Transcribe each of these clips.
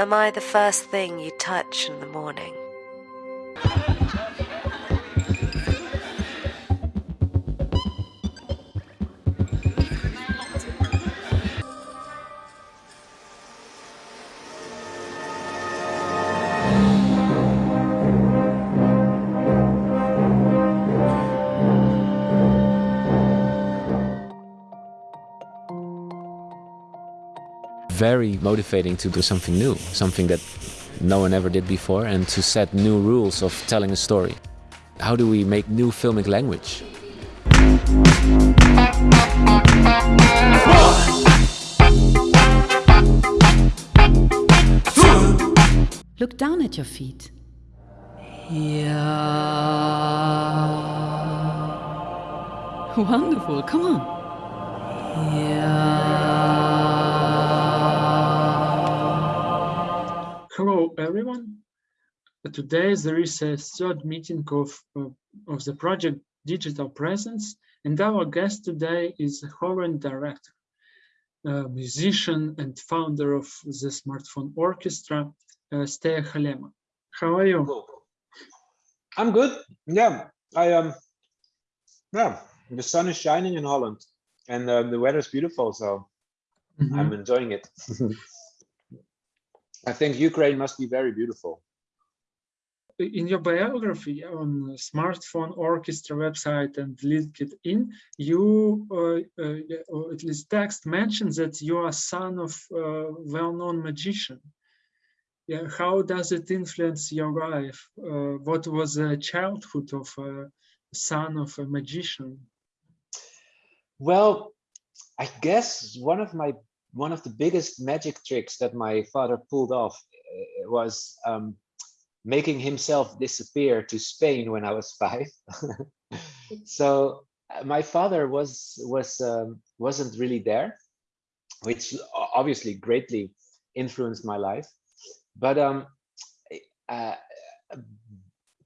Am I the first thing you touch in the morning? Very motivating to do something new, something that no one ever did before, and to set new rules of telling a story. How do we make new filmic language? Look down at your feet. Yeah. Wonderful, come on. Yeah. Hello, everyone. Today there is a third meeting of, of, of the project Digital Presence, and our guest today is Horn director, musician and founder of the Smartphone Orchestra, uh, Steye Hallema. How are you? Hello. I'm good. Yeah, I um, yeah, the sun is shining in Holland, and um, the weather is beautiful, so mm -hmm. I'm enjoying it. I think Ukraine must be very beautiful. In your biography on Smartphone Orchestra website and LinkedIn, you, uh, uh, at least text mentions that you are son of a well-known magician. Yeah, how does it influence your life? Uh, what was the childhood of a son of a magician? Well, I guess one of my one of the biggest magic tricks that my father pulled off uh, was um, making himself disappear to Spain when I was five. so uh, my father was was um, wasn't really there, which obviously greatly influenced my life. But um, uh,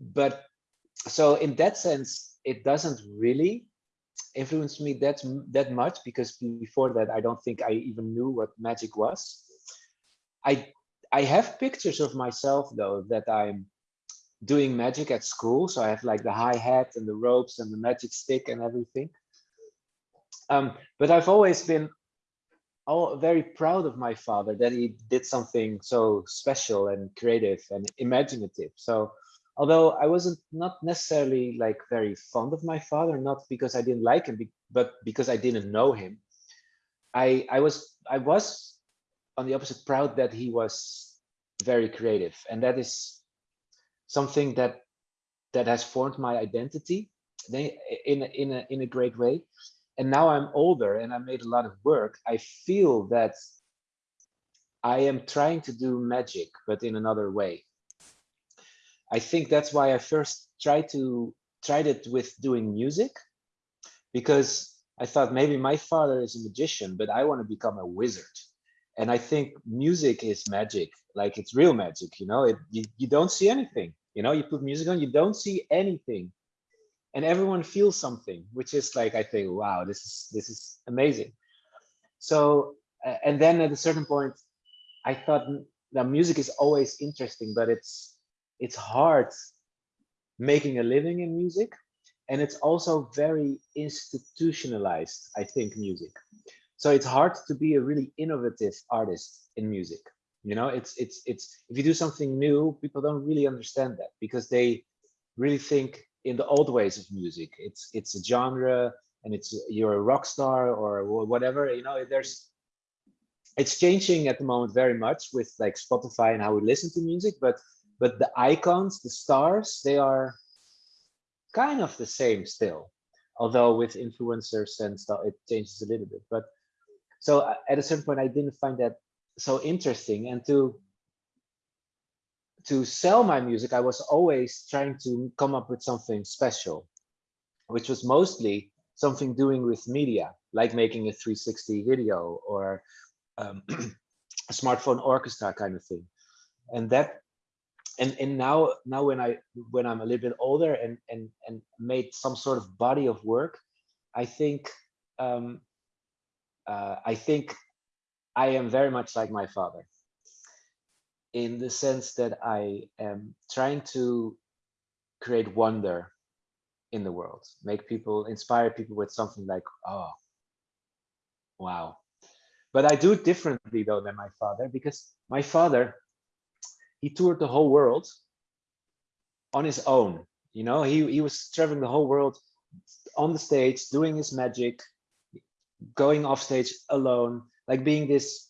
but so in that sense, it doesn't really influenced me that that much because before that I don't think I even knew what magic was. I I have pictures of myself though that I'm doing magic at school. So I have like the hi hat and the ropes and the magic stick and everything. Um, but I've always been all very proud of my father that he did something so special and creative and imaginative. So although I wasn't not necessarily like very fond of my father, not because I didn't like him, but because I didn't know him. I I was I was on the opposite proud that he was very creative, and that is something that that has formed my identity in in a in a great way. And now I'm older and I made a lot of work. I feel that I am trying to do magic, but in another way I think that's why I first tried to tried it with doing music because I thought maybe my father is a magician, but I want to become a wizard. And I think music is magic, like it's real magic, you know, it, you, you don't see anything, you know, you put music on, you don't see anything and everyone feels something, which is like, I think, wow, this is, this is amazing. So, and then at a certain point, I thought hmm, the music is always interesting, but it's, it's hard making a living in music and it's also very institutionalized i think music. So it's hard to be a really innovative artist in music you know? It's it's it's if you do something new people don't really understand that because they really think in the old ways of music. It's it's a genre and it's you're a rock star or whatever you know? There's it's changing at the moment very much with like spotify and how we listen to music but but the icons, the stars, they are kind of the same still, although with influencers and stuff, it changes a little bit. But so uh, at a certain point, I didn't find that so interesting. And to to sell my music, I was always trying to come up with something special, which was mostly something doing with media, like making a 360 video or um, a smartphone orchestra kind of thing. And that and and now now when i when i'm a little bit older and and and made some sort of body of work i think um uh, i think i am very much like my father in the sense that I am trying to create wonder in the world, make people, inspire people with something like, oh, wow. But I do it differently though than my father because my father, he toured the whole world on his own. You know, he, he was traveling the whole world on the stage, doing his magic, going off stage alone, like being this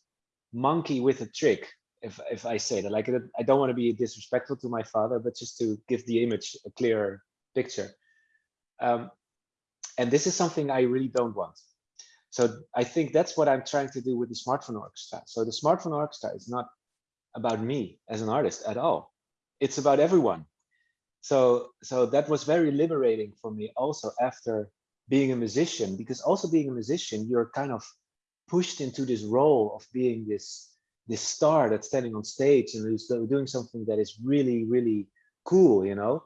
monkey with a trick if if I say that. Like I don't want to be disrespectful to my father, but just to give the image a clearer picture. Um, and this is something I really don't want. So I think that's what I'm trying to do with the smartphone orchestra. So the smartphone orchestra is not about me as an artist at all. It's about everyone. So so that was very liberating for me also after being a musician, because also being a musician, you're kind of pushed into this role of being this this star that's standing on stage and is doing something that is really really cool you know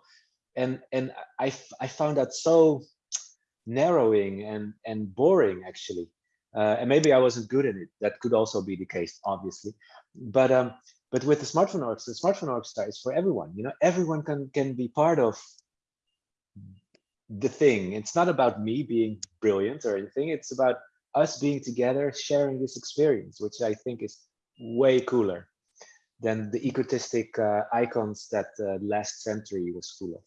and and i i found that so narrowing and and boring actually uh, and maybe i wasn't good at it that could also be the case obviously but um but with the smartphone orchestra the smartphone orchestra is for everyone you know everyone can can be part of the thing it's not about me being brilliant or anything it's about us being together sharing this experience which i think is way cooler than the egotistic uh, icons that uh, last century was full of.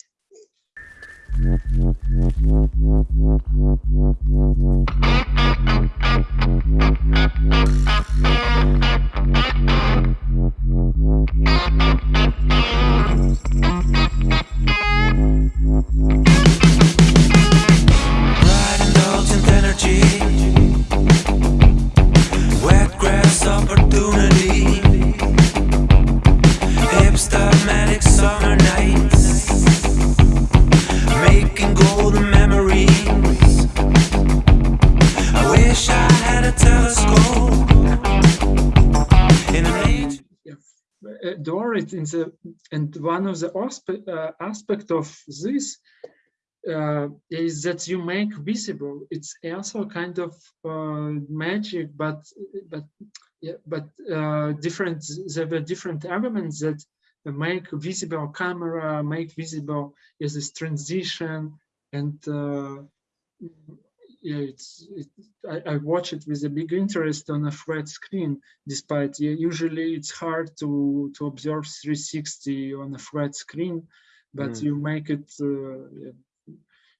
In the and one of the aspect uh, aspect of this uh, is that you make visible. It's also kind of uh, magic, but but yeah, but uh, different. There were different elements that make visible camera, make visible is this transition, and uh, it's it, I, I, watch it with a big interest on a flat screen. Despite yeah, usually it's hard to to observe 360 on a flat screen, but mm. you make it uh,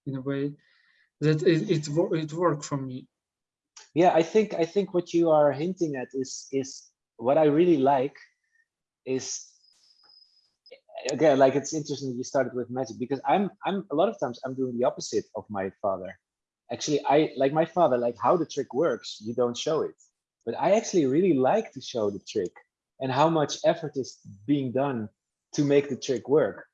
in a way that it it it worked for me. Yeah, I think I think what you are hinting at is is what I really like is again like it's interesting you started with magic because I'm I'm a lot of times I'm doing the opposite of my father actually i like my father like how the trick works you don't show it. But i actually really like to show the trick and how much effort is being done to make the trick work.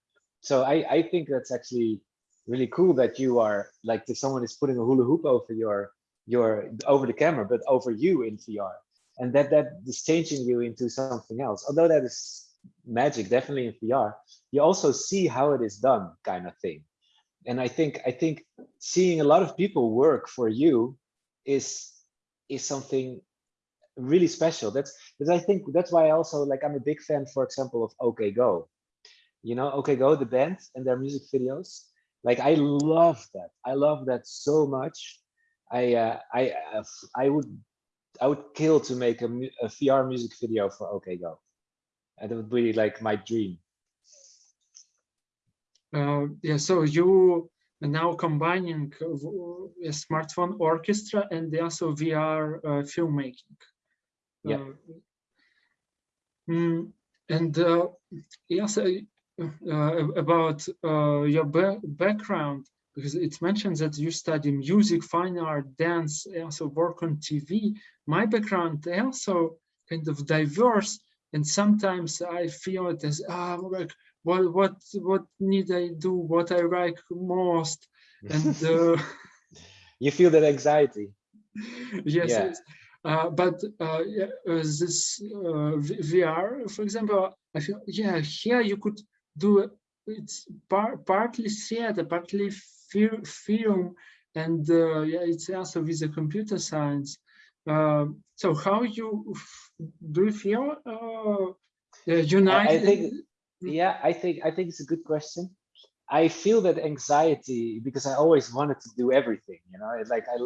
So i i think that's actually really cool that you are like if someone is putting a hula hoop over your your over the camera but over you in vr and that that is changing you into something else. Although that is magic definitely in vr you also see how it is done kind of thing and i think i think seeing a lot of people work for you is is something really special. That's because i think that's why i also like i'm a big fan for example of OK Go. You know OK Go the band and their music videos. Like i love that. I love that so much. I uh, i uh, i would i would kill to make a, a vr music video for OK Go. It would be like my dream yeah, so you are now combining a smartphone orchestra and also VR uh, filmmaking. Yeah. Uh, mm, and uh, yes, uh, uh, about your ba background, because it mentions that you study music, fine art, dance, also work on TV. My background also kind of diverse, and sometimes I feel it as ah, like what what what need I do, what I like most, and uh, you feel that anxiety. Yes, yeah. yes. Uh, but uh, yeah, uh, this uh, VR, for example, I feel yeah here you could do it's par partly theater, partly film, and uh, yeah, it's also with the computer science. so how you do you feel Uh, I United. think, yeah, I think I think it's a good question. I feel that anxiety because I always wanted to do everything. You know, it's like I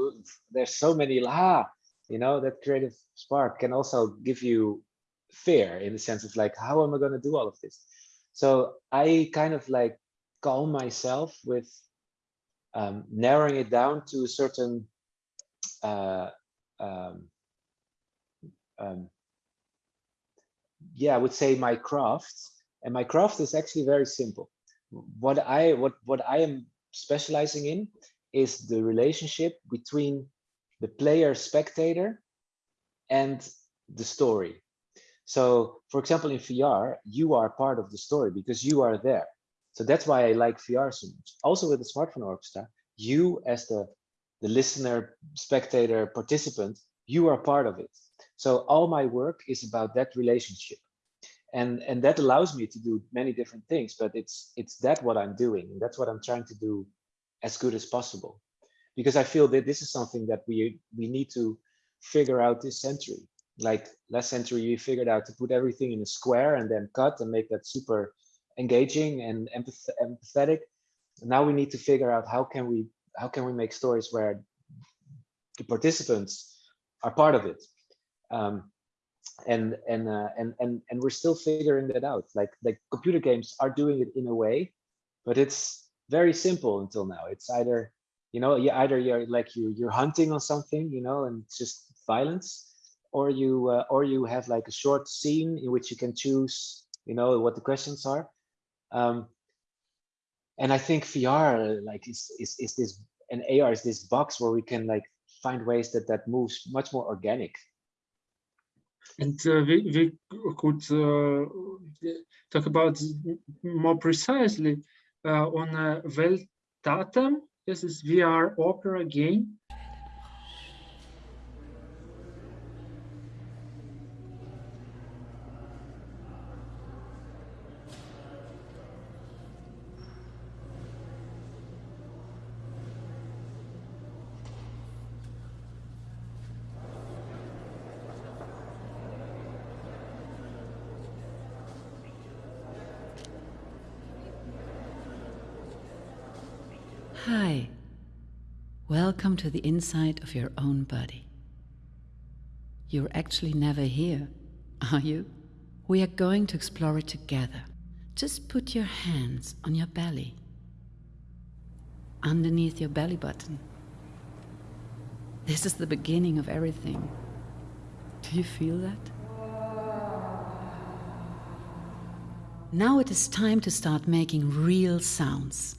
there's so many ah, you know, that creative spark can also give you fear in the sense of like, how am I going to do all of this? So I kind of like calm myself with um, narrowing it down to a certain uh, um, um, yeah, I would say my craft, and my craft is actually very simple. What I what what I am specializing in is the relationship between the player spectator and the story. So, for example, in VR, you are part of the story because you are there. So that's why I like VR so much. Also with the smartphone orchestra, you as the the listener, spectator, participant, you are part of it. So all my work is about that relationship. And, and that allows me to do many different things, but it's it's that what I'm doing. And that's what I'm trying to do as good as possible. Because I feel that this is something that we we need to figure out this century. Like last century, we figured out to put everything in a square and then cut and make that super engaging and empath empathetic. Now we need to figure out how can we how can we make stories where the participants are part of it um, and and uh, and and and we're still figuring that out. Like like computer games are doing it in a way but it's very simple until now. It's either you know you either you're like you you're hunting on something you know and it's just violence or you uh, or you have like a short scene in which you can choose you know what the questions are. Um, and I think VR like is, is is this and AR is this box where we can like find ways that that moves much more organic. And uh, we, we could uh, talk about more precisely uh, on uh, Veltatem. This is VR opera game. Hi. Welcome to the inside of your own body. You're actually never here, are you? We are going to explore it together. Just put your hands on your belly, underneath your belly button. This is the beginning of everything. Do you feel that? Now it is time to start making real sounds.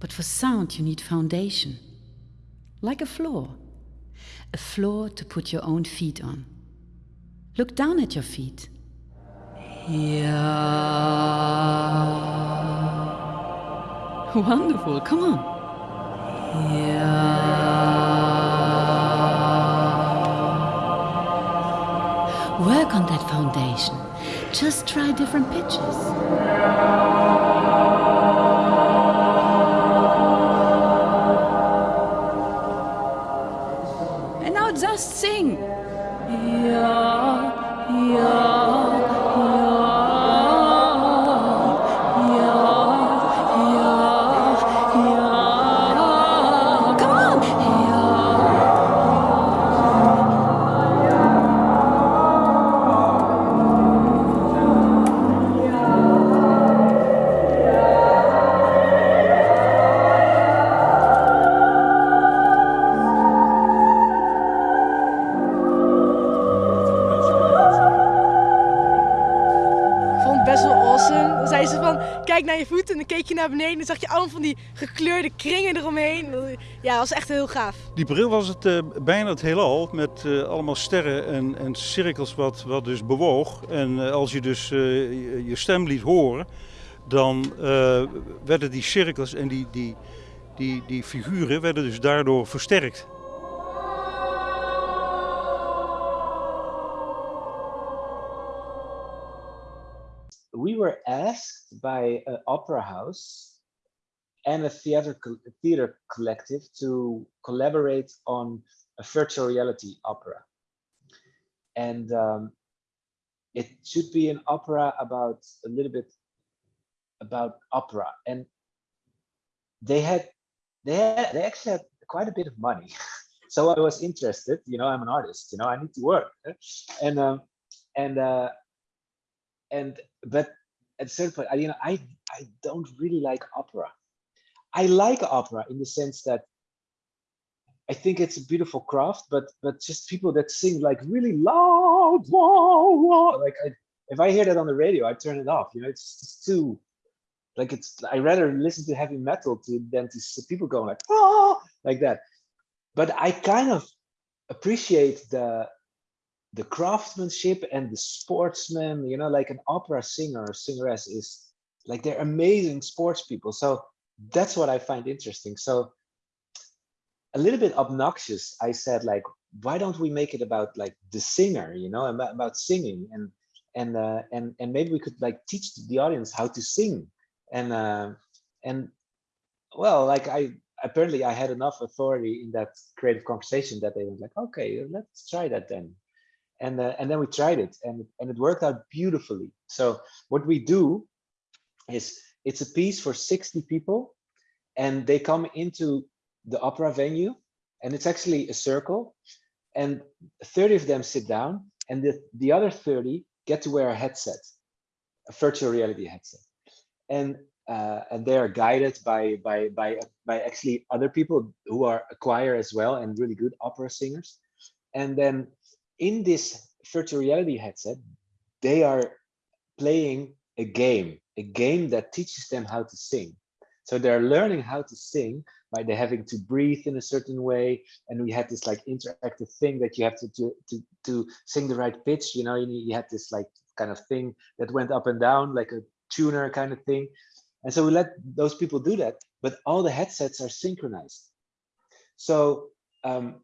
But for sound, you need foundation, like a floor. A floor to put your own feet on. Look down at your feet. Yeah. Wonderful, come on. Yeah. Work on that foundation. Just try different pitches. Naar beneden zag je allemaal van die gekleurde kringen eromheen. Ja, was echt heel gaaf. Die bril was het eh, bijna het heelal met eh, allemaal sterren en, en cirkels wat, wat dus bewoog. En eh, als je dus je, je stem liet horen, dan werden die cirkels en die, die, die, die figuren werden dus daardoor versterkt. We were asked by an opera house and a theater co- theater collective to collaborate on a virtual reality opera. And um, it should be an opera about a little bit about opera. And they had they had they actually had quite a bit of money. So i was interested you know i'm an artist you know i need to work. And um and uh and but at certain point I, you know i i don't really like opera i like opera in the sense that I think it's a beautiful craft, but but just people that sing like really loud, whoa, whoa, like I, if I hear that on the radio, I turn it off. You know, it's too like it's. I rather listen to heavy metal to than to see people going like oh like that. But I kind of appreciate the the craftsmanship and the sportsman. You know, like an opera singer or singeress is like they're amazing sports people. So that's what I find interesting. So a little bit obnoxious i said like why don't we make it about like the singer you know about, about singing and and uh, and and maybe we could like teach the audience how to sing and uh, and well like i apparently i had enough authority in that creative conversation that they were like okay let's try that then and uh, and then we tried it and and it worked out beautifully so what we do is it's a piece for 60 people and they come into the opera venue and it's actually a circle and 30 of them sit down and the, the other 30 get to wear a headset, a virtual reality headset. And uh, and they are guided by by by by actually other people who are a choir as well and really good opera singers. And then in this virtual reality headset, they are playing a game, a game that teaches them how to sing. So they're learning how to sing by they having to breathe in a certain way. And we had this like interactive thing that you have to to to, to sing the right pitch. You know, you, you had this like kind of thing that went up and down like a tuner kind of thing. And so we let those people do that, but all the headsets are synchronized. So um,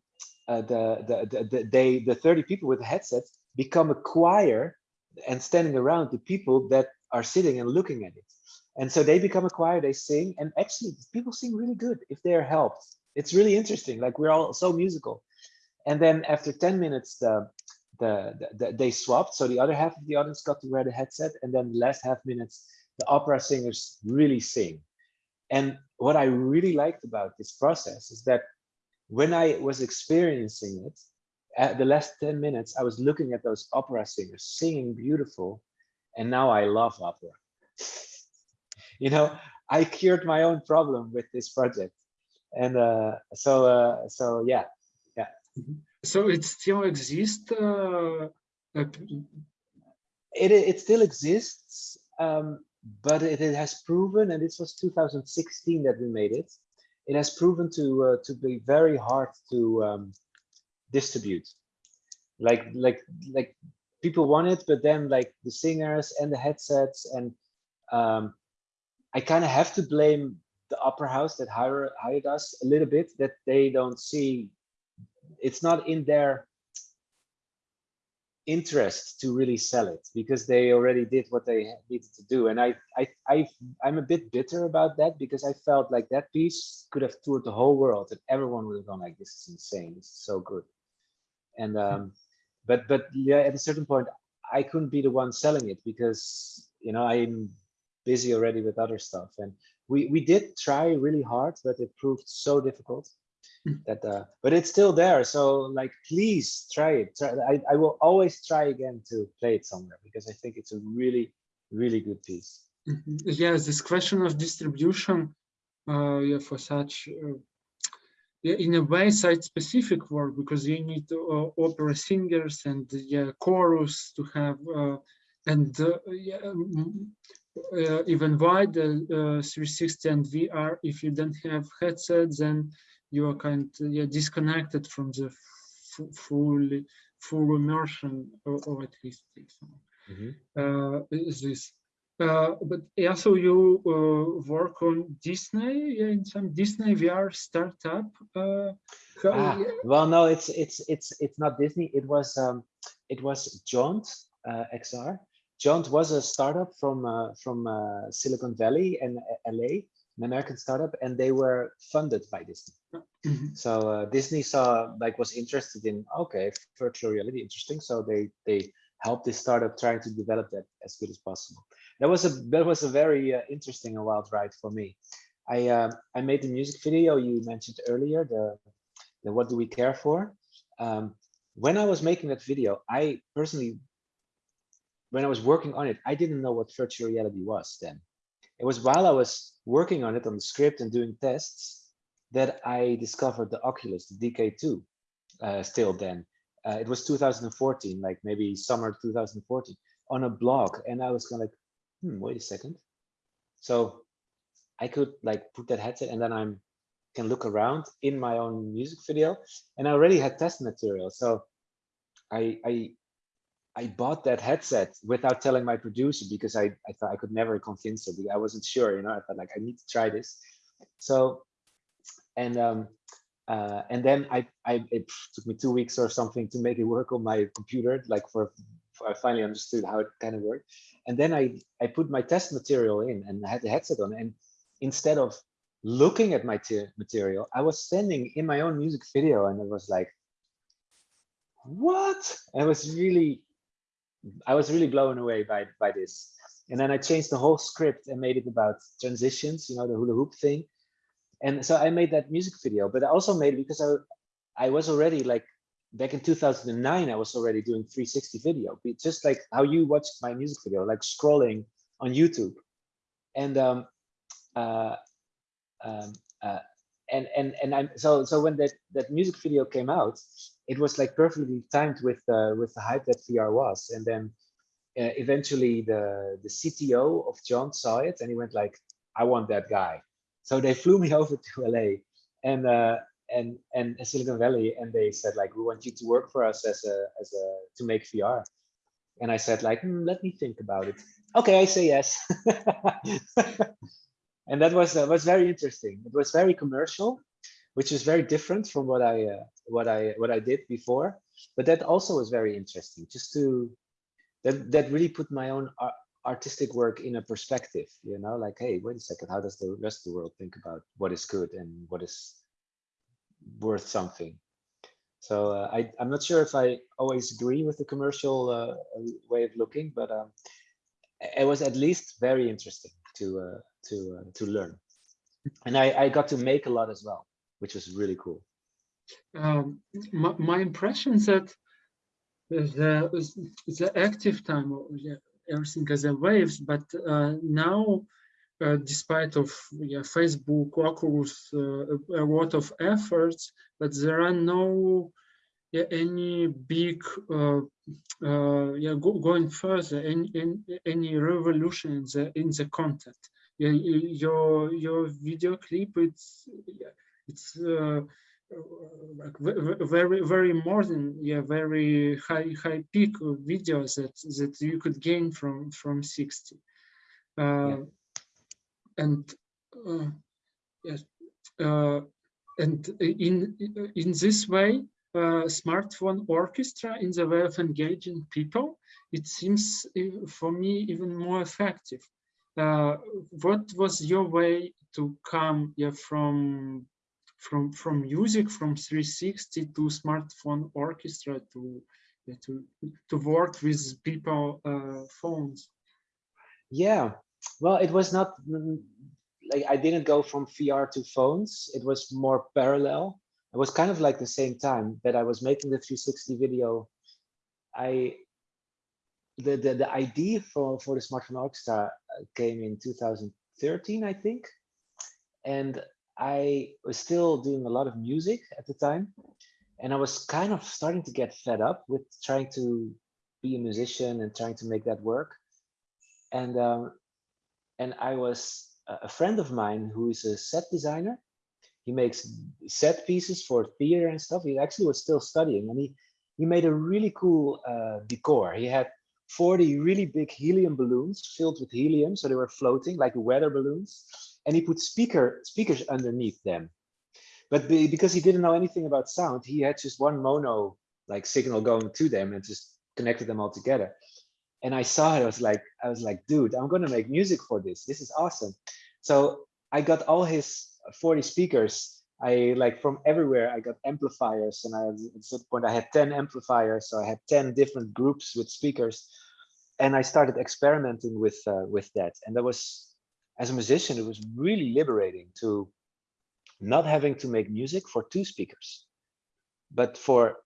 the, the, the, the, they, the 30 people with the headsets become a choir and standing around the people that are sitting and looking at it. And so they become a choir they sing and actually people sing really good if they're helped. It's really interesting like we're all so musical. And then after 10 minutes the, the, the, they swapped. So the other half of the audience got to wear the headset and then the last half minutes the opera singers really sing. And what i really liked about this process is that when i was experiencing it at the last 10 minutes i was looking at those opera singers singing beautiful and now i love opera you know, I cured my own problem with this project. And uh, so, uh, so yeah, yeah. So it still exists? Uh, it, it still exists, um, but it, it has proven, and this was 2016 that we made it, it has proven to uh, to be very hard to um, distribute. Like like like people want it, but then like the singers and the headsets and um, I kind of have to blame the opera house that hired, hired us a little bit that they don't see it's not in their interest to really sell it because they already did what they needed to do and I, I i i'm a bit bitter about that because i felt like that piece could have toured the whole world and everyone would have gone like this is insane this is so good and um but but yeah at a certain point i couldn't be the one selling it because you know i'm busy already with other stuff. And we we did try really hard, but it proved so difficult hmm. That uh, but it's still there. So like, please try it. Try, I I will always try again to play it somewhere because I think it's a really really good piece. Mm -hmm. Yes, this question of distribution, uh, yeah, for such. Uh, yeah, in a way, site-specific work because you need uh, opera singers and yeah, chorus to have uh, and uh, yeah, uh, even wider uh, 360 and VR, if you don't have headsets, then you are kind of yeah, disconnected from the full full immersion, or, or at least mm -hmm. uh, this. Uh, but also you uh, work on Disney yeah, in some Disney VR startup. Uh, ah, well, no, it's it's it's it's not Disney. It was um, it was Jaunt XR Jaunt was a startup from uh, from uh, Silicon Valley and uh, LA, an American startup, and they were funded by Disney. Mm -hmm. So uh, Disney saw like was interested in okay virtual reality interesting, so they they helped this startup trying to develop that as good as possible. That was a that was a very uh, interesting and wild ride for me. I uh, I made the music video you mentioned earlier, the the what do we care for. Um, when I was making that video, I personally, when I was working on it, I didn't know what virtual reality was then. It was while I was working on it on the script and doing tests that I discovered the Oculus, the DK2, uh, still then. Uh, it was 2014, like maybe summer 2014, on a blog. And I was kind of like, hmm, wait a second. So I could like put that headset and then I'm can look around in my own music video. And I already had test material. So I, I I bought that headset without telling my producer because I, I thought I could never convince her. I wasn't sure, you know, I thought like, I need to try this. So, and um, uh, and then I, I, it took me two weeks or something to make it work on my computer, like for, for I finally understood how it kind of worked. And then I, I put my test material in and I had the headset on. And instead of looking at my material, I was standing in my own music video and it was like, what? I was really I was really blown away by by this. And then I changed the whole script and made it about transitions, you know, the hula hoop thing. And so I made that music video, but I also made it because I I was already like back in 2009, I was already doing 360 video, just like how you watched my music video, like scrolling on YouTube. And um, uh, um, uh, and and and I'm so so when that that music video came out, it was like perfectly timed with uh, with the hype that VR was. And then uh, eventually the the CTO of Jaunt saw it and he went like, I want that guy. So they flew me over to LA and uh, and and Silicon Valley, and they said like, we want you to work for us as a as a to make VR. And I said like, mm, let me think about it. Okay, I say yes. and that was uh, was very interesting. It was very commercial, which is very different from what I uh, what I what I did before. But that also was very interesting, just to that that really put my own artistic work in a perspective. You know, like, hey, wait a second, how does the rest of the world think about what is good and what is worth something? So uh, I I'm not sure if I always agree with the commercial uh, way of looking, but um, it was at least very interesting to uh, to uh, to learn, and I I got to make a lot as well which was really cool. Um, my, my impression is that the, the active time, yeah, everything has a waves, but uh, now, uh, despite of yeah, Facebook, Oculus, uh, a lot of efforts, but there are no yeah, any big uh, uh, yeah go, going further any, any, revolution in the in the content your your video clip it's it's uh, like very very modern yeah very high high peak of videos that that you could gain from from 60 uh, yeah. and uh, yes uh, and in in this way uh, smartphone orchestra in the way of engaging people it seems uh, for me even more effective uh, what was your way to come yeah, from from from music from 360 to smartphone orchestra to to to work with people uh, phones? Yeah. Well it was not mm, like i didn't go from vr to phones. It was more parallel. It was kind of like the same time that i was making the 360 video. I the the, the idea for for the smartphone orchestra uh, came in 2013 i think and I was still doing a lot of music at the time, and I was kind of starting to get fed up with trying to be a musician and trying to make that work. And um, and I was a friend of mine who is a set designer. He makes set pieces for theater and stuff. He actually was still studying, and he he made a really cool uh, decor. He had 40 really big helium balloons filled with helium, so they were floating like weather balloons and he put speaker speakers underneath them. But because he didn't know anything about sound, he had just one mono like signal going to them and just connected them all together. And I saw it, I was like, I was like, dude, I'm gonna make music for this. This is awesome. So I got all his 40 speakers. I like from everywhere I got amplifiers and I at some point I had 10 amplifiers so I had 10 different groups with speakers and I started experimenting with uh, with that. And that was as a musician it was really liberating to not having to make music for two speakers but for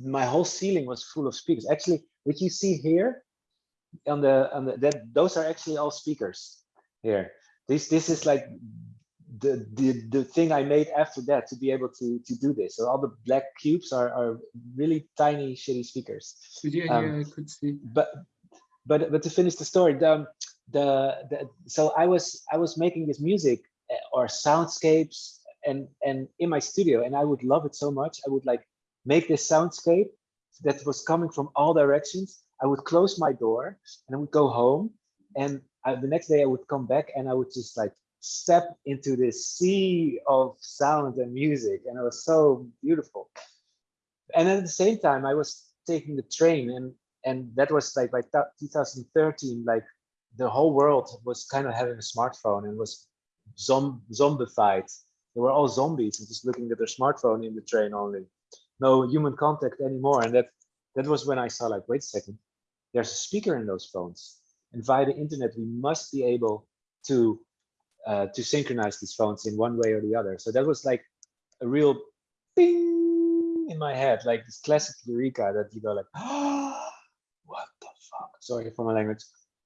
my whole ceiling was full of speakers. Actually what you see here on the on the that those are actually all speakers here. This this is like the, the the thing I made after that to be able to to do this. So all the black cubes are are really tiny shitty speakers. Yeah, um, yeah, I could see. But but but to finish the story, the, the the so I was I was making this music eh, or soundscapes and and in my studio, and I would love it so much. I would like make this soundscape that was coming from all directions. I would close my door and I would go home, and I, the next day I would come back and I would just like step into this sea of sound and music and it was so beautiful. And at the same time i was taking the train and and that was like by 2013 like the whole world was kind of having a smartphone and was zom zombified. They were all zombies and just looking at their smartphone in the train only. No human contact anymore and that that was when i saw like wait a second there's a speaker in those phones. And via the internet we must be able to uh, to synchronize these phones in one way or the other. So that was like a real bing in my head, like this classic eureka that you go like, oh, what the fuck? Sorry for my language.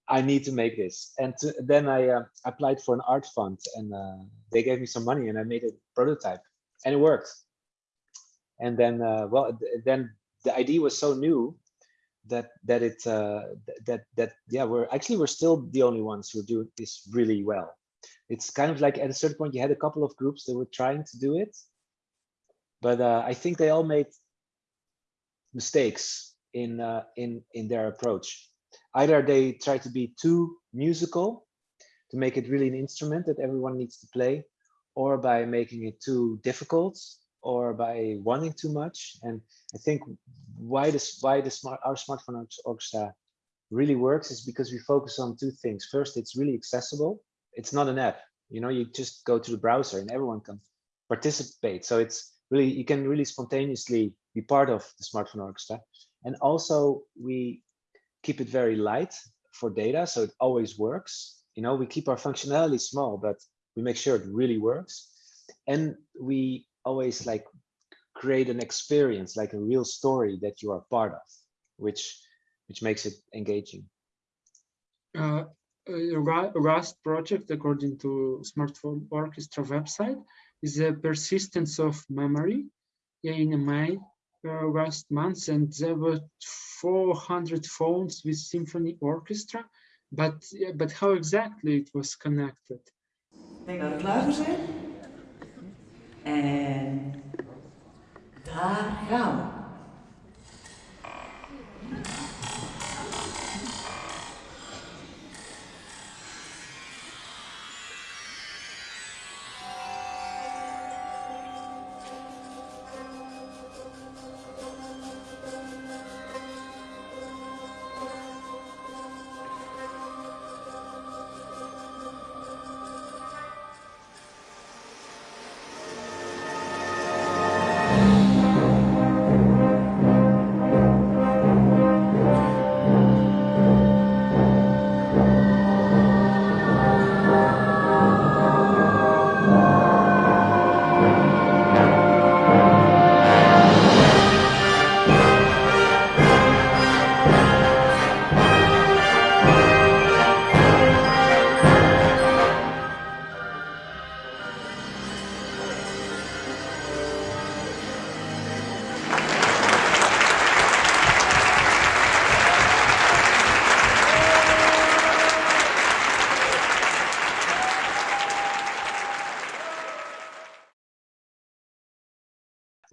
I need to make this. And to, then I uh, applied for an art fund and uh, they gave me some money and I made a prototype and it worked. And then, uh, well, then the idea was so new that that it uh, that that yeah we're actually we're still the only ones who do this really well it's kind of like at a certain point you had a couple of groups that were trying to do it but uh, i think they all made mistakes in uh, in in their approach. Either they try to be too musical to make it really an instrument that everyone needs to play or by making it too difficult or by wanting too much and i think why this why the smart our smartphone orchestra really works is because we focus on two things. First it's really accessible it's not an app. You know you just go to the browser and everyone can participate. So it's really you can really spontaneously be part of the smartphone orchestra. And also we keep it very light for data so it always works. You know we keep our functionality small but we make sure it really works. And we always like create an experience like a real story that you are part of which which makes it engaging. Uh, Rust project, according to Smartphone Orchestra website, is a persistence of memory in May uh, last month, and there were 400 phones with symphony orchestra. But but how exactly it was connected? Dat we klaar zijn. En daar gaan we.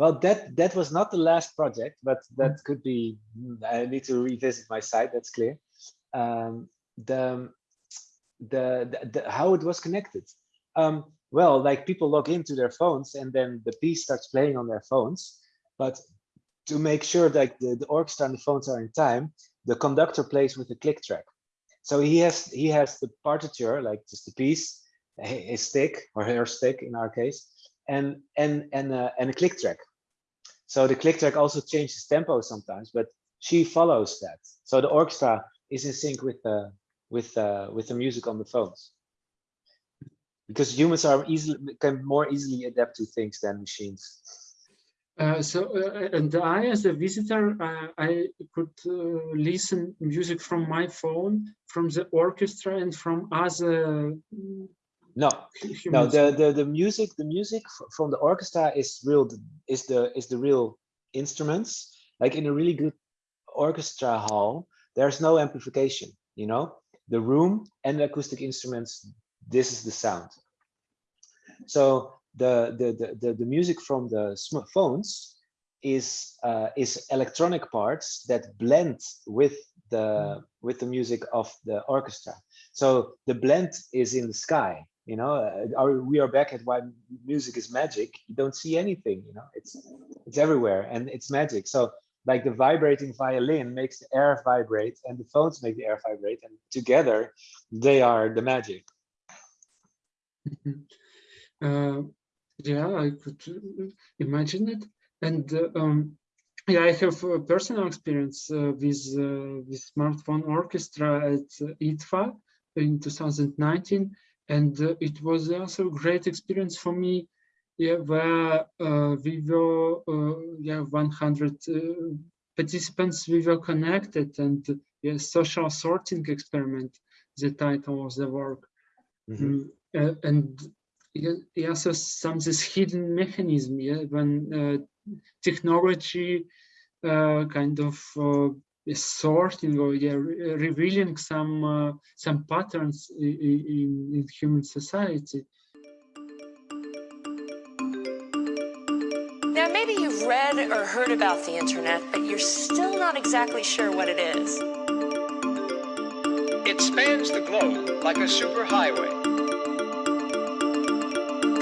Well, that that was not the last project, but that could be. I need to revisit my site. That's clear. Um, the, the, the the how it was connected. Um, well, like people log into their phones and then the piece starts playing on their phones. But to make sure that the, the orchestra and the phones are in time, the conductor plays with a click track. So he has he has the partiture, like just the piece, his stick or her stick in our case, and and and uh, and a click track. So the click track also changes tempo sometimes, but she follows that. So the orchestra is in sync with the with uh, with the music on the phones. Because humans are easily can more easily adapt to things than machines. Uh, so, uh, and I, as a visitor, uh, I could uh, listen music from my phone, from the orchestra, and from other. No, no. The, the the music, the music from the orchestra is real. Is the is the real instruments. Like in a really good orchestra hall, there's no amplification. You know, the room and the acoustic instruments. This is the sound. So the, the, the, the, the music from the smartphones is uh, is electronic parts that blend with the with the music of the orchestra. So the blend is in the sky. You know, uh, we are back at why music is magic. You don't see anything. You know, it's it's everywhere and it's magic. So like the vibrating violin makes the air vibrate and the phones make the air vibrate and together they are the magic. uh, yeah, I could uh, imagine it. And uh, um, yeah, I have a personal experience uh, with uh, with smartphone orchestra at IDFA in 2019, and uh, it was also a great experience for me. Yeah, where we were, yeah, 100 participants. We were connected, and yeah, social sorting experiment. The title of the work, mm -hmm. and he also some this hidden mechanism yeah when uh, technology uh, kind of uh, sorting or yeah, re revealing some uh, some patterns in, in, in human society. Now, maybe you've read or heard about the internet, but you're still not exactly sure what it is. It spans the globe like a superhighway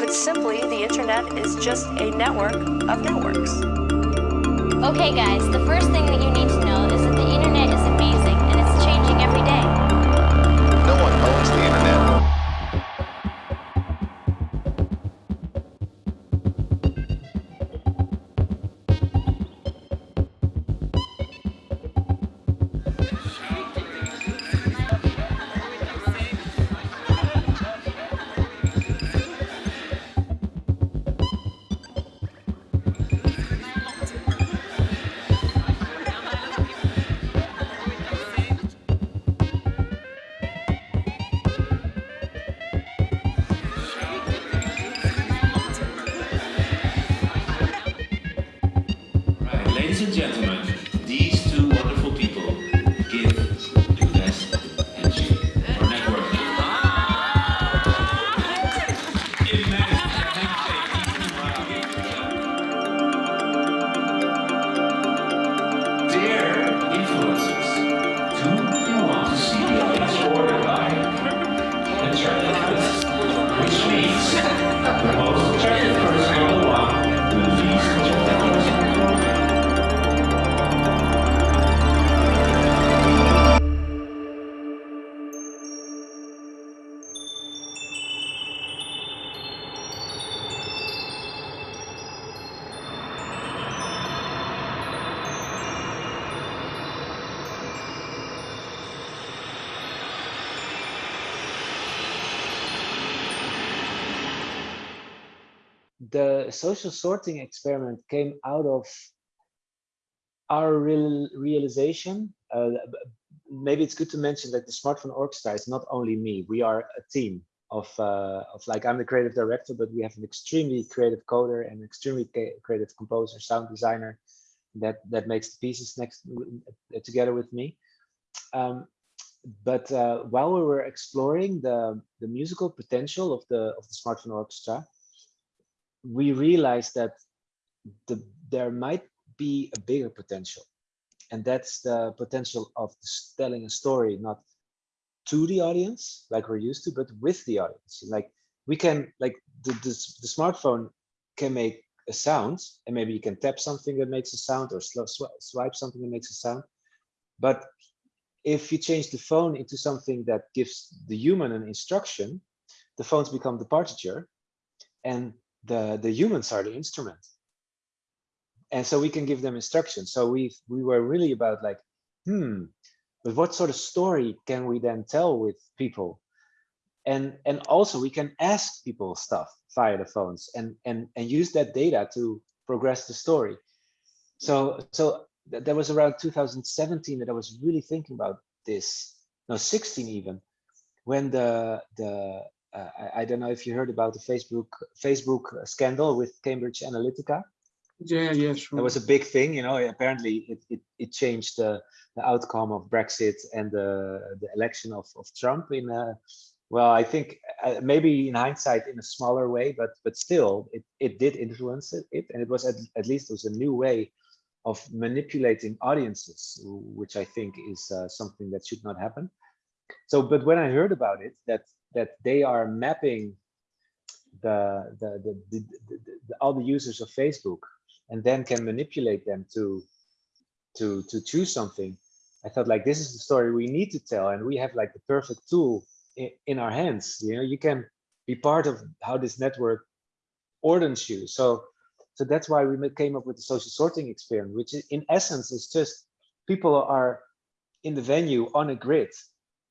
Put simply, the internet is just a network of networks. Okay guys, the first thing that you need to know is that the internet is amazing the social sorting experiment came out of our real realization. Uh, maybe it's good to mention that the Smartphone Orchestra is not only me. We are a team of, uh, of like, I'm the creative director, but we have an extremely creative coder and extremely creative composer, sound designer that, that makes the pieces next uh, together with me. Um, but uh, while we were exploring the, the musical potential of the, of the Smartphone Orchestra, we realized that the, there might be a bigger potential. And that's the potential of telling a story, not to the audience, like we're used to, but with the audience. Like we can, like the, the, the smartphone can make a sound, and maybe you can tap something that makes a sound or swipe something that makes a sound. But if you change the phone into something that gives the human an instruction, the phones become the partiture. And the the humans are the instrument. And so we can give them instructions. So we we were really about like hmm but what sort of story can we then tell with people? And and also we can ask people stuff via the phones and and and use that data to progress the story. So so th that was around 2017 that i was really thinking about this. No 16 even. When the the I, I, don't know if you heard about the facebook facebook scandal with cambridge analytica yeah yeah sure. that was a big thing you know apparently it, it, it changed the, the outcome of brexit and the the election of, of trump in uh, well, I think uh, maybe in hindsight in a smaller way, but but still, it, it did influence it, it, and it was at, at least it was a new way of manipulating audiences, which I think is uh, something that should not happen. So, but when I heard about it, that that they are mapping the the, the, the, all the users of Facebook and then can manipulate them to to to choose something, I thought like this is the story we need to tell, and we have like the perfect tool in our hands. You know you can be part of how this network orders you. So so that's why we came up with the social sorting experiment which in essence is just people are in the venue on a grid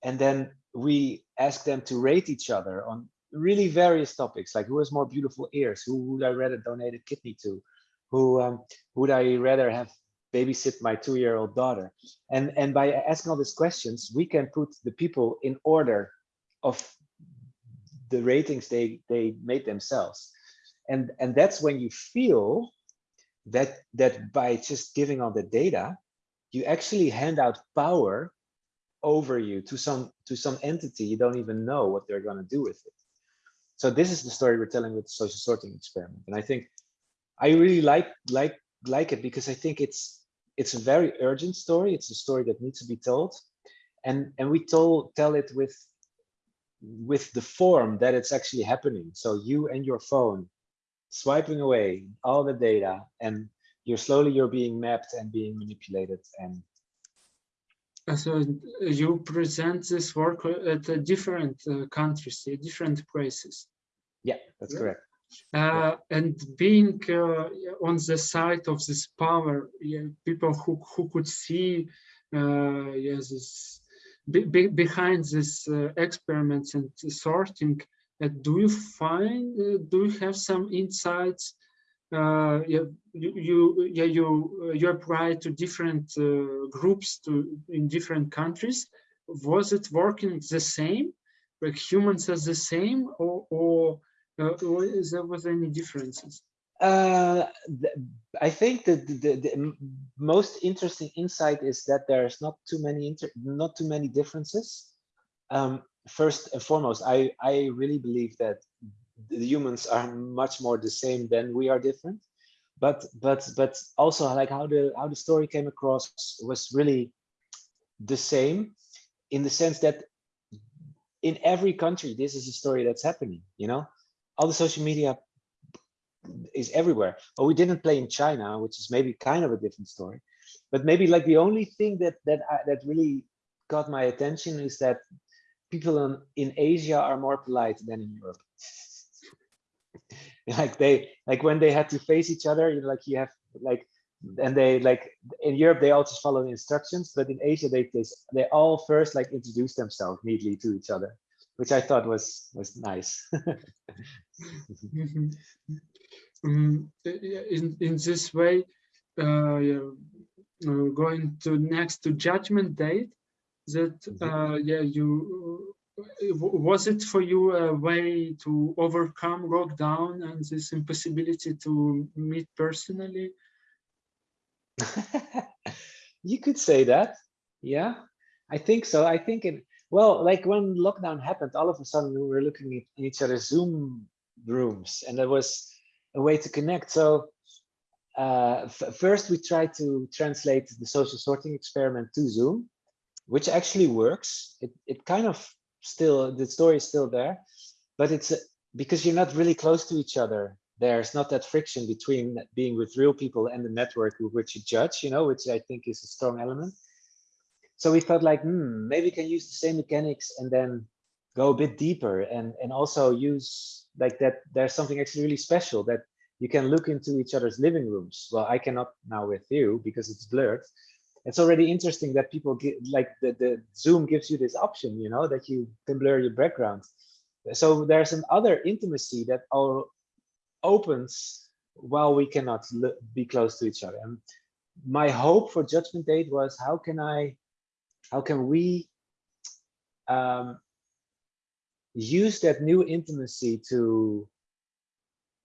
and then we ask them to rate each other on really various topics like who has more beautiful ears who would i rather donate a kidney to who um, would i rather have babysit my two-year-old daughter? And and by asking all these questions we can put the people in order of the ratings they they made themselves. And and that's when you feel that that by just giving all the data you actually hand out power over you to some to some entity you don't even know what they're going to do with it. So this is the story we're telling with the social sorting experiment. And i think i really like like like it because i think it's it's a very urgent story. It's a story that needs to be told. And and we told tell it with with the form that it's actually happening. So you and your phone swiping away all the data and you're slowly you're being mapped and being manipulated and so you present this work at different uh, countries different places yeah that's yeah. correct uh, and being uh, on the side of this power yeah, people who, who could see uh, yeah, this be, behind this uh, experiments and sorting, uh, do you find, uh, do you have some insights? Uh, you, you, yeah, you, you apply to different uh, groups to in different countries. Was it working the same? Like humans are the same, or, or, uh, or is there was any differences? Uh, I think that the, the, most interesting insight is that there's not too many not too many differences. Um, first and foremost, I I really believe that the humans are much more the same than we are different. But but but also like how the how the story came across was really the same in the sense that in every country this is a story that's happening. You know, all the social media is everywhere. But we didn't play in China, which is maybe kind of a different story. But maybe like the only thing that that I, that really got my attention is that people in, in Asia are more polite than in Europe. like they like when they had to face each other, you know, like you have like and they like in Europe they all just follow the instructions, but in Asia they they, they all first like introduce themselves neatly to each other, which I thought was was nice. Mm-hmm um, in in this way uh, uh, going to next to judgment date that mm-hmm. uh, yeah you was it for you a way to overcome lockdown and this impossibility to meet personally you could say that yeah i think so i think it well like when lockdown happened all of a sudden we were looking at each other's zoom rooms and there was a way to connect. So uh, first we tried to translate the social sorting experiment to Zoom, which actually works. It, it kind of still, the story is still there, but it's uh, because you're not really close to each other. There's not that friction between being with real people and the network with which you judge, you know, which I think is a strong element. So we felt like, hmm, maybe we can use the same mechanics and then go a bit deeper and and also use like that there's something actually really special that you can look into each other's living rooms well i cannot now with you because it's blurred it's already interesting that people get like the, the zoom gives you this option you know that you can blur your background so there's an other intimacy that all opens while we cannot be close to each other and my hope for judgment date was how can i how can we um, use that new intimacy to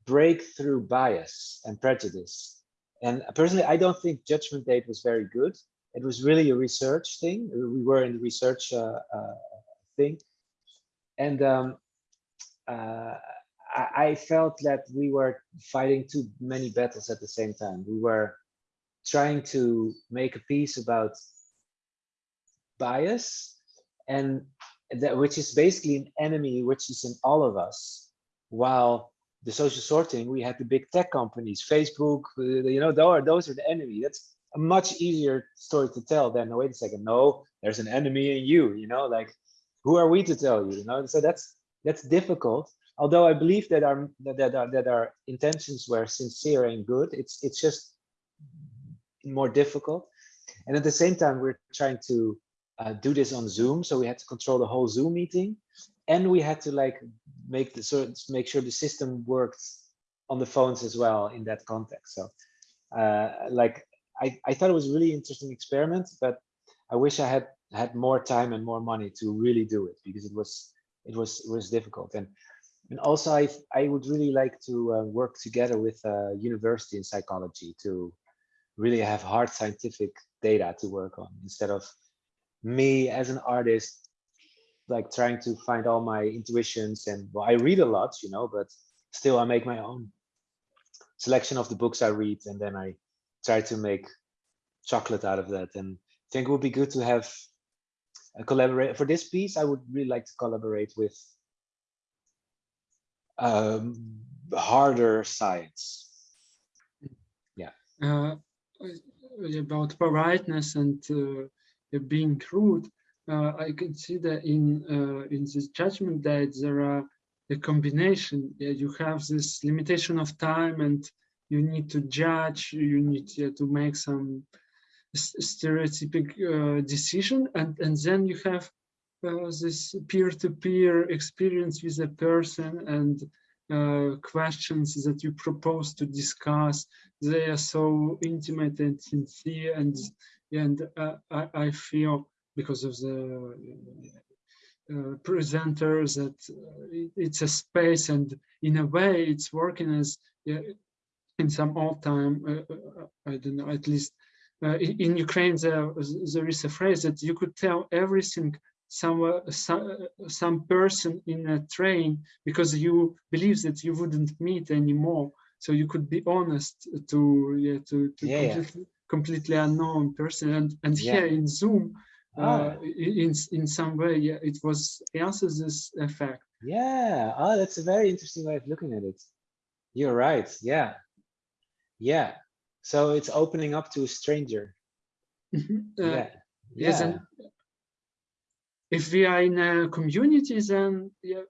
break through bias and prejudice. And personally, I don't think Judgment Date was very good. It was really a research thing. We were in the research uh, uh, thing. And um, uh, I, felt that we were fighting too many battles at the same time. We were trying to make a piece about bias and that which is basically an enemy which is in all of us while the social sorting we had the big tech companies facebook uh, you know those, those are the enemy that's a much easier story to tell than no wait a second no there's an enemy in you you know like who are we to tell you you know so that's that's difficult although i believe that our that our, that our intentions were sincere and good it's it's just more difficult and at the same time we're trying to uh, do this on Zoom. So we had to control the whole Zoom meeting, and we had to like make the sort make sure the system worked on the phones as well in that context. So uh, like I, I thought it was a really interesting experiment, but I wish I had had more time and more money to really do it because it was it was it was difficult. And and also I I would really like to uh, work together with a university in psychology to really have hard scientific data to work on instead of me as an artist like trying to find all my intuitions and well i read a lot you know but still i make my own selection of the books i read and then i try to make chocolate out of that. And i think it would be good to have a collaborate for this piece i would really like to collaborate with um harder science yeah. Uh, about politeness and uh, being crude, uh, I can see that in uh, in this judgment that there are a combination. Yeah, you have this limitation of time, and you need to judge. You need to make some stereotypic uh, decision, and and then you have uh, this peer-to-peer -peer experience with a person and uh, questions that you propose to discuss. They are so intimate and sincere and and uh, I, I, feel because of the uh, presenters that uh, it's a space and in a way it's working as yeah, in some old time uh, uh, I don't know at least uh, in Ukraine there, there is a phrase that you could tell everything some, some some person in a train because you believe that you wouldn't meet anymore. So you could be honest to yeah to, to yeah, completely completely unknown person. And and yeah. here in zoom uh, oh. in in some way yeah, it was also this effect. Yeah. Oh that's a very interesting way of looking at it. You're right. Yeah yeah. So it's opening up to a stranger. Mm-hmm. uh, yeah. yes and if we are in a community then yeah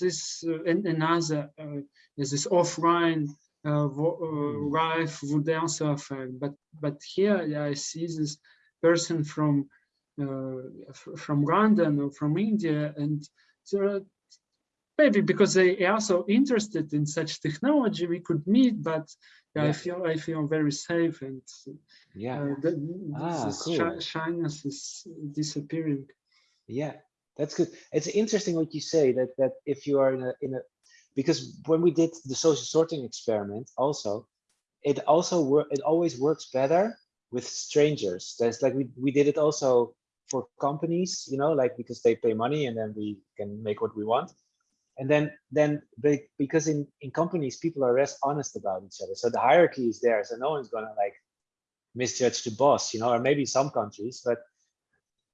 this uh, another uh, is this offline uh, uh, would also affect. But but here yeah, I see this person from uh, from London or from India, and maybe because they are so interested in such technology, we could meet. But yeah. I feel I feel very safe, and yeah, uh, the, ah, cool. shyness is disappearing. Yeah, that's good. It's interesting what you say that that if you are in a in a because when we did the social sorting experiment also it also work it always works better with strangers that's like we, we did it also for companies you know like because they pay money and then we can make what we want and then then because in in companies people are less honest about each other so the hierarchy is there so no one's gonna like misjudge the boss you know or maybe some countries but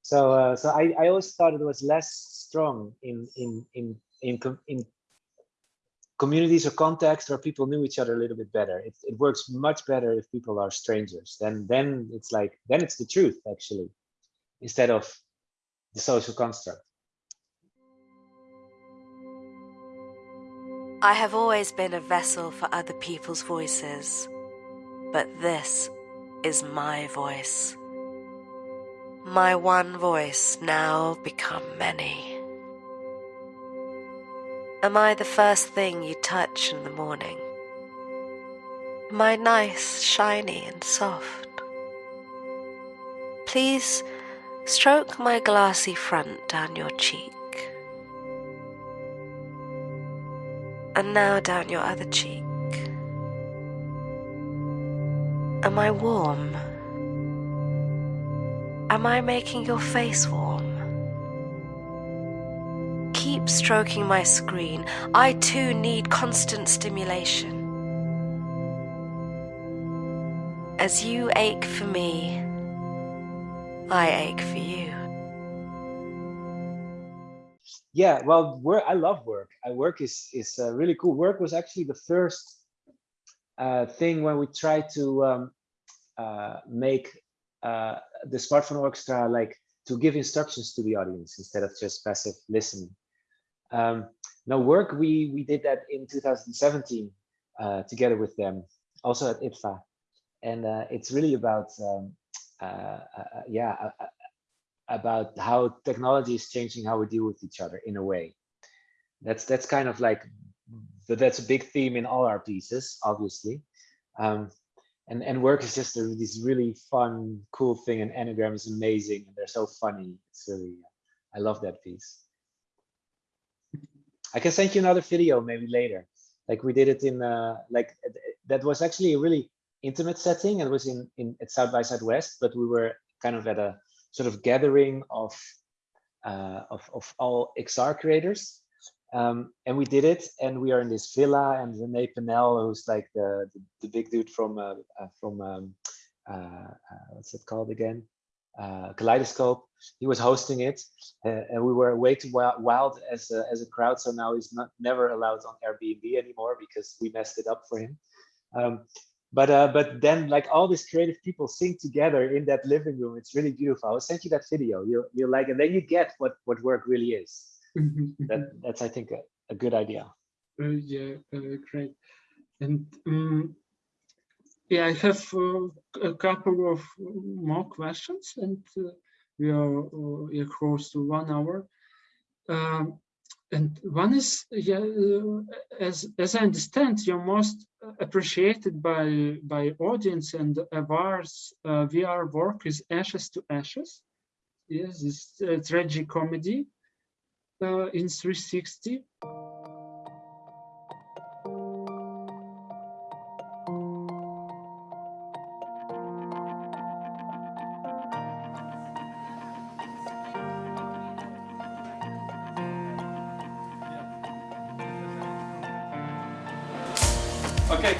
so uh, so I, I always thought it was less strong in in in in in communities or contexts where people knew each other a little bit better. It, it works much better if people are strangers. Then then it's like then it's the truth actually, instead of the social construct. I have always been a vessel for other people's voices, but this is my voice. My one voice now become many. Am I the first thing you touch in the morning? Am I nice, shiny, and soft? Please stroke my glassy front down your cheek. And now down your other cheek. Am I warm? Am I making your face warm? Keep stroking my screen. I too need constant stimulation. As you ache for me, I ache for you. Yeah, well, work. I love work. I work is is uh, really cool. Work was actually the first uh, thing when we tried to um, uh, make uh, the smartphone orchestra like to give instructions to the audience instead of just passive listening. Um, now, work we we did that in 2017 uh, together with them, also at IDFA, and uh, it's really about um, yeah about how technology is changing how we deal with each other in a way. That's that's kind of like that's a big theme in all our pieces, obviously. Um, and and work is just a, this really fun, cool thing. And Enneagram is amazing, and they're so funny. It's really, I love that piece. I can send you another video maybe later. Like we did it in uh, like that was actually a really intimate setting. It was in in at South by Southwest, but we were kind of at a sort of gathering of uh, of, of all XR creators. Um, and we did it, and we are in this villa, and Rene Pinnell, who's like the, the, the big dude from uh, uh, from um, uh, uh, what's it called again? Uh, Kaleidoscope. He was hosting it, and we were way too wild, as a, as a crowd. So now he's not never allowed on Airbnb anymore because we messed it up for him. Um, but uh, but then like all these creative people sing together in that living room. It's really beautiful. I'll send you that video. You you like and then you get what what work really is. That that's i think a, a good idea. Uh, yeah uh, great. And um, yeah i have uh, a couple of more questions and uh, we are uh, close to one hour. Um, and one is yeah uh, as as i understand you're most appreciated by by audience and awards uh, vr work is ashes to ashes. Yes this uh, tragic comedy uh, in 360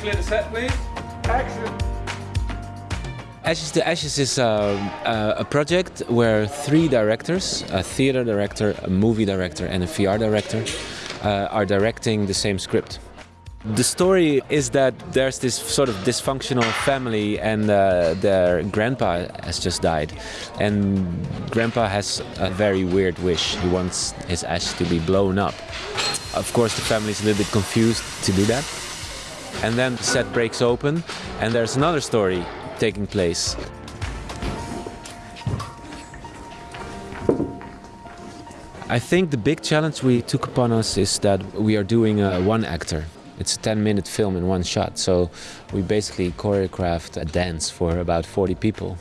clear the set, please. Action. Ashes to Ashes is uh, uh, a project where three directors, a theater director, a movie director, and a VR director, uh, are directing the same script. The story is that there's this sort of dysfunctional family, and uh, their grandpa has just died. And grandpa has a very weird wish. He wants his ash to be blown up. Of course, the family is a little bit confused to do that and then the set breaks open and there's another story taking place. I think the big challenge we took upon us is that we are doing a one actor. It's a 10 minute film in one shot, so we basically choreographed a dance for about 40 people.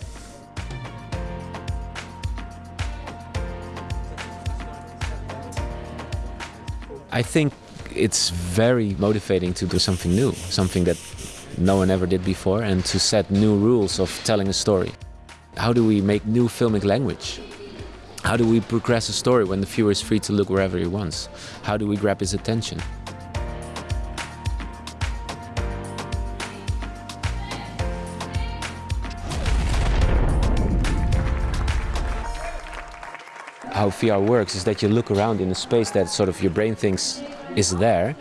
I think it's very motivating to do something new, something that no one ever did before, and to set new rules of telling a story. How do we make new filmic language? How do we progress a story when the viewer is free to look wherever he wants? How do we grab his attention? How VR works is that you look around in a space that sort of your brain thinks is there,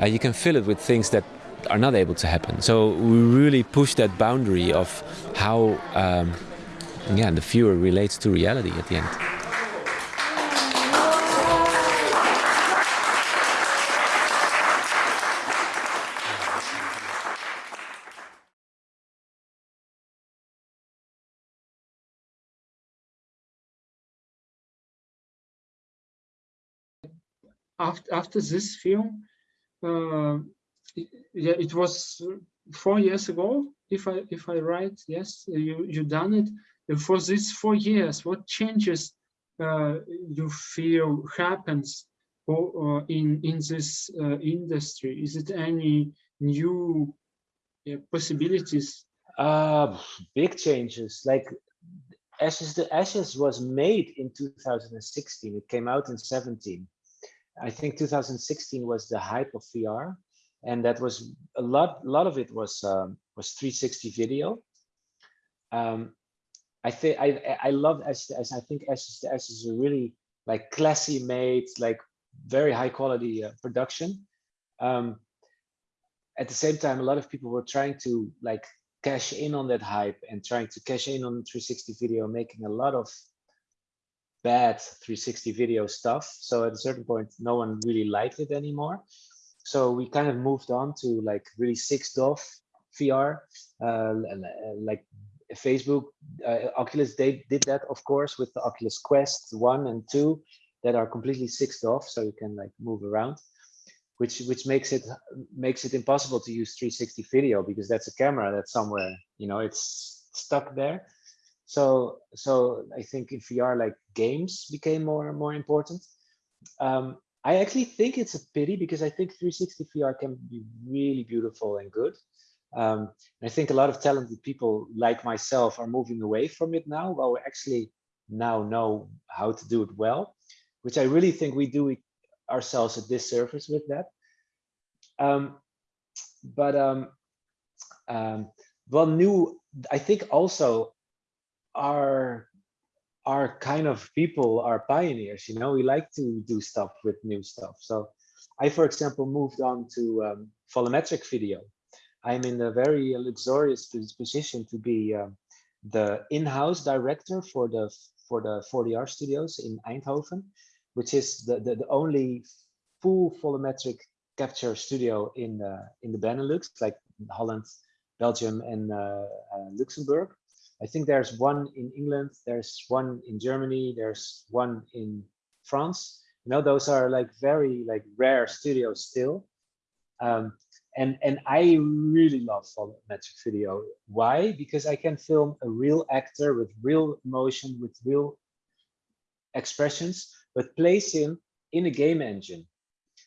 uh, you can fill it with things that are not able to happen. So we really push that boundary of how um, yeah, the viewer relates to reality at the end. After after this film, uh, yeah, it was four years ago. If I if I write, yes, you you done it. And for these four years, what changes uh, you feel happens or, in in this uh, industry? Is it any new possibilities? Uh, big changes. Like Ashes to Ashes was made in 2016. It came out in 17. I think 2016 was the hype of VR, and that was a lot. A lot of it was um, was 360 video. Um, I think I I love to Ashes. I think to Ashes is a really like classy made, like very high quality uh, production. Um, at the same time, a lot of people were trying to like cash in on that hype and trying to cash in on 360 video, making a lot of bad 360 video stuff. So at a certain point, no one really liked it anymore. So we kind of moved on to like really 6DoF VR, uh, like Facebook, uh, Oculus, they did that, of course, with the Oculus Quest 1 and 2 that are completely 6DoF, so you can like move around which which makes it makes it impossible to use 360 video because that's a camera that's somewhere you know it's stuck there so so i think in vr like games became more and more important um, i actually think it's a pity because i think 360 vr can be really beautiful and good um, i think a lot of talented people like myself are moving away from it now while we actually now know how to do it well which i really think we do ourselves a disservice with that. Um, but um, um, well, new, I think also our our kind of people are pioneers. You know, we like to do stuff with new stuff. So I, for example, moved on to um, volumetric video. I'm in a very luxurious position to be uh, the in-house director for the for the 4DR studios in Eindhoven, which is the, the, the only full volumetric capture studio in the, in the Benelux, like Holland, Belgium, and uh, uh, Luxembourg. I think there's one in England, there's one in Germany, there's one in France. You know, those are like very like rare studios still. Um, and and I really love volumetric video. Why? Because I can film a real actor with real emotion, with real expressions, but place him in a game engine.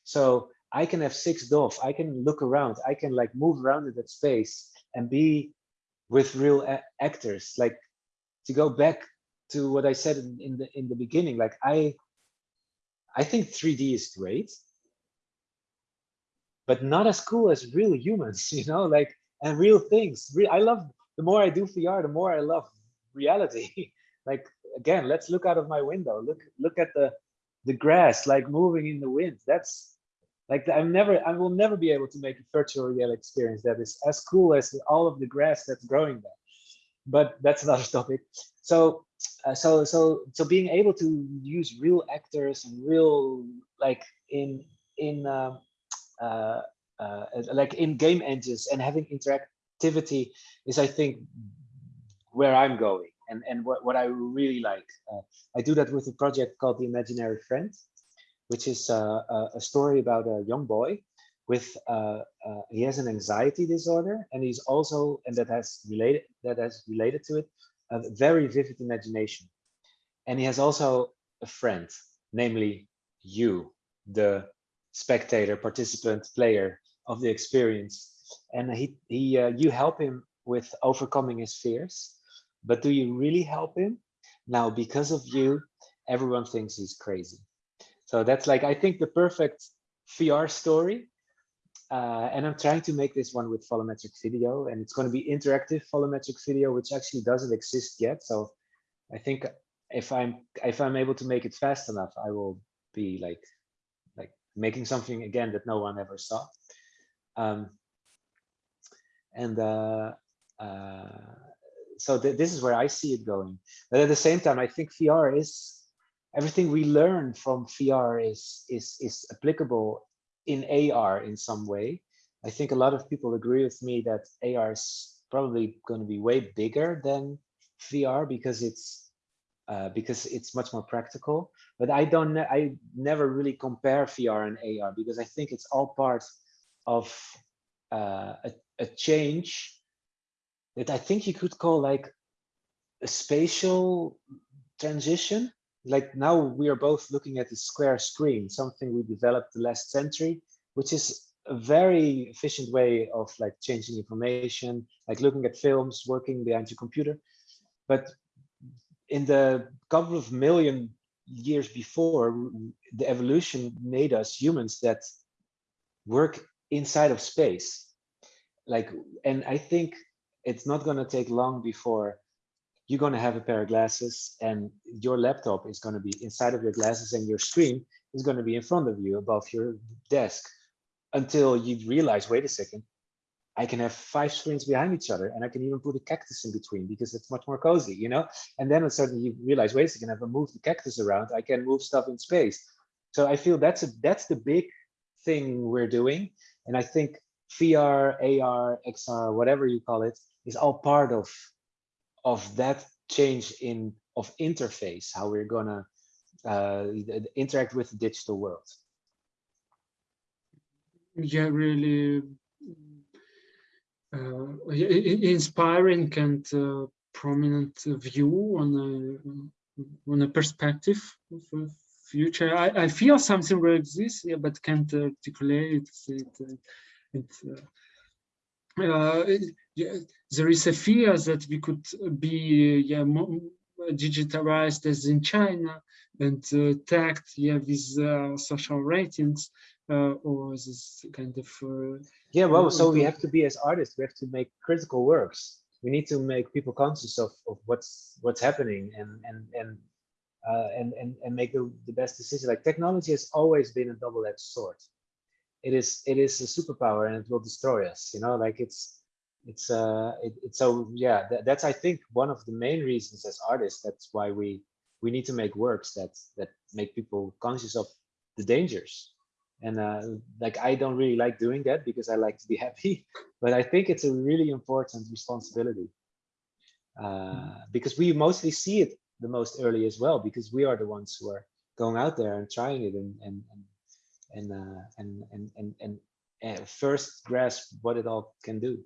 So I can have 6DoF, I can look around, I can like move around in that space and be with real actors. Like to go back to what I said in, in the in the beginning, like I I think 3D is great, but not as cool as real humans, you know, like and real things. I love the more I do VR, the more I love reality. like again, let's look out of my window. Look look at the the grass like moving in the wind. That's like I'm never, I will never be able to make a virtual reality experience that is as cool as all of the grass that's growing there. But that's another topic. So, uh, so, so, so being able to use real actors and real like in in um, uh, uh, like in game engines and having interactivity is, I think, where I'm going and, and what, what I really like. Uh, I do that with a project called The Imaginary Friend, which is uh, a story about a young boy with, uh, uh, he has an anxiety disorder and he's also, and that has related, that has related to it, a very vivid imagination. And he has also a friend, namely you, the spectator, participant, player of the experience. And he, he uh, you help him with overcoming his fears but do you really help him? Now, because of you, everyone thinks he's crazy. So that's like, I think the perfect VR story. Uh, and I'm trying to make this one with volumetric video and it's going to be interactive volumetric video, which actually doesn't exist yet. So I think if I'm if I'm able to make it fast enough, I will be like like making something again that no one ever saw. Um, and uh, uh, so th this is where I see it going. But at the same time, I think VR is everything we learn from VR is is is applicable in AR in some way. I think a lot of people agree with me that AR is probably going to be way bigger than VR because it's uh, because it's much more practical. But I don't, I never really compare VR and AR because I think it's all part of uh, a, a change that I think you could call like a spatial transition. Like now we are both looking at the square screen, something we developed the last century, which is a very efficient way of like changing information, like looking at films, working behind your computer. But in the couple of million years before, the evolution made us humans that work inside of space. Like, and I think it's not going to take long before you're going to have a pair of glasses and your laptop is going to be inside of your glasses and your screen is going to be in front of you above your desk until you realize, wait a second, I can have five screens behind each other and I can even put a cactus in between because it's much more cozy, you know? And then suddenly you realize, wait a second, I move the cactus around, I can move stuff in space. So I feel that's a that's the big thing we're doing. And I think VR, AR, XR, whatever you call it, is all part of of that change in of interface, how we're gonna uh, interact with the digital world. Yeah, really uh, inspiring and uh, prominent view on a on a perspective of future. I, I feel something like this, yeah, but can't articulate it. it uh, uh, yeah, there is a fear that we could be yeah, digitalized as in China and uh, tagged yeah, with uh, social ratings uh, or this kind of uh, yeah well so we have to be as artists we have to make critical works. We need to make people conscious of, of what's what's happening and and and uh, and, and and make the, the best decision. Like technology has always been a double-edged sword. It is it is a superpower and it will destroy us you know? Like it's it's uh it, it's so yeah that, that's i think one of the main reasons as artists that's why we we need to make works that that make people conscious of the dangers. And uh, like i don't really like doing that because i like to be happy but i think it's a really important responsibility uh, because we mostly see it the most early as well because we are the ones who are going out there and trying it and and and and uh, and, and, and, and, and first grasp what it all can do